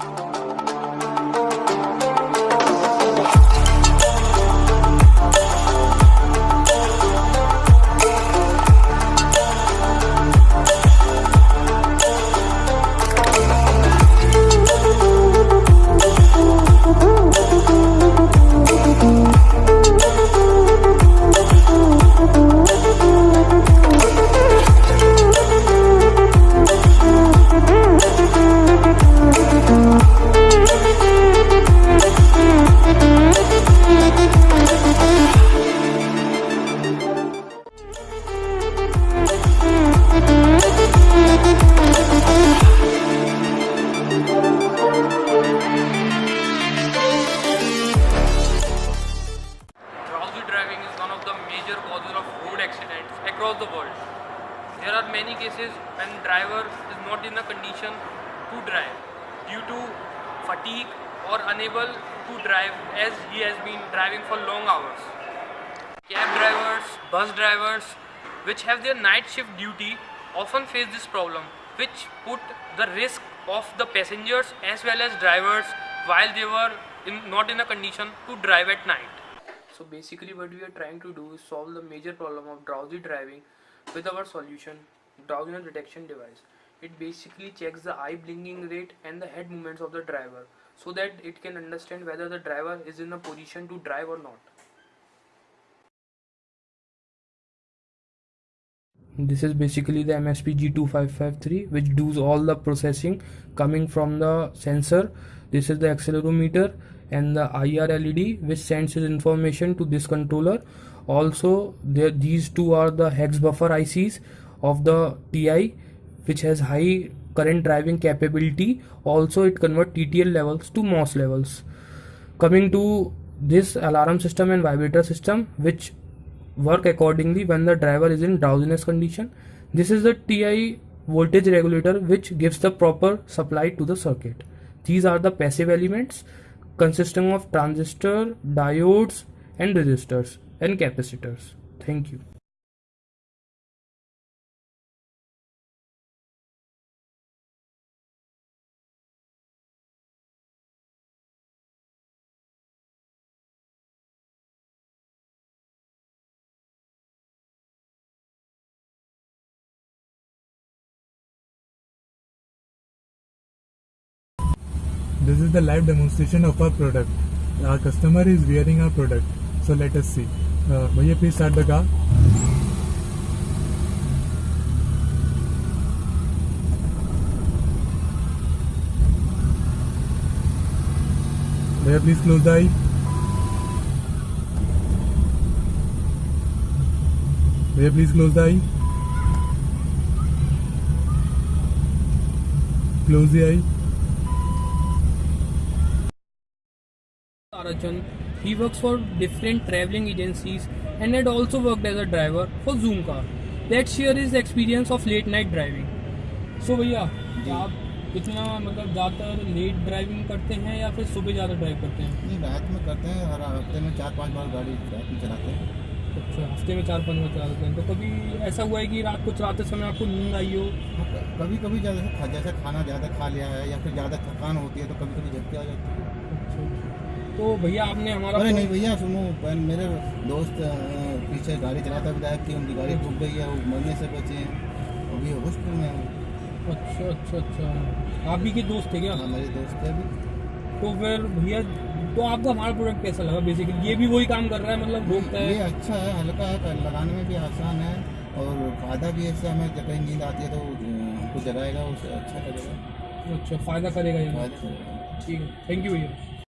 Drowsy major causes of road accidents across the world. There are many cases when driver is not in a condition to drive due to fatigue or unable to drive as he has been driving for long hours. Cab drivers, bus drivers, which have their night shift duty, often face this problem, which put the risk of the passengers as well as drivers while they were in, not in a condition to drive at night. So basically what we are trying to do is solve the major problem of drowsy driving with our solution drowsiness detection device. It basically checks the eye blinking rate and the head movements of the driver so that it can understand whether the driver is in a position to drive or not. This is basically the MSP G2553 which does all the processing coming from the sensor. This is the accelerometer and the IR LED which sends its information to this controller. Also there, these two are the hex buffer ICs of the TI which has high current driving capability. Also it converts TTL levels to MOS levels. Coming to this alarm system and vibrator system which work accordingly when the driver is in drowsiness condition. This is the TI voltage regulator which gives the proper supply to the circuit. These are the passive elements consisting of transistor, diodes and resistors and capacitors. Thank you. This is the live demonstration of our product. Our customer is wearing our product. So let us see. Uh, Bhaiya, please start the car. Bhaiya, please close the eye. Bhaiya, please close the eye. Close the eye. Tarajan. He works for different traveling agencies and had also worked as a driver for Zoom car. Let's share his experience of late night driving. So भैया आप कितना मतलब ज़्यादातर late driving करते हैं या फिर सुबह ज़्यादा ड्राइव करते हैं? नहीं रात में करते हैं हर हफ़्ते में चार पाँच बार गाड़ी रात में चलाते हैं। अच्छा हफ़्ते में चार पाँच बार चलाते हैं। तो कभी ऐसा हुआ है कि रात को चलाते समय आपको नींद आई हो? कभी कभी जैसे खा- जैसे खाना ज़्यादा खा लिया है या फिर ज़्यादा थकान होती है तो कभी कभी झपकी आ जाती है। अच्छा। तो भैया आपने हमारा अरे नहीं भैया सुनो मेरे दोस्त पीछे गाड़ी चलाता विधायक थी उनकी गाड़ी डूब गई है वो मरने से बचे। हैं अभी हॉस्पिटल में है। अच्छा अच्छा अच्छा। आप भी के दोस्त थे क्या? हाँ, मेरे दोस्त है अभी। तो फिर भैया तो आपको हमारा प्रोडक्ट कैसा लगा बेसिकली ये भी वही काम कर रहा है मतलब रोकता ये अच्छा है हल्का है लगाने में भी आसान है और फ़ायदा भी है इससे हमें जब कहीं नींद आती है तो हमको जगाएगा उससे अच्छा लगेगा अच्छा फ़ायदा करेगा ये। ठीक है थैंक यू भैया।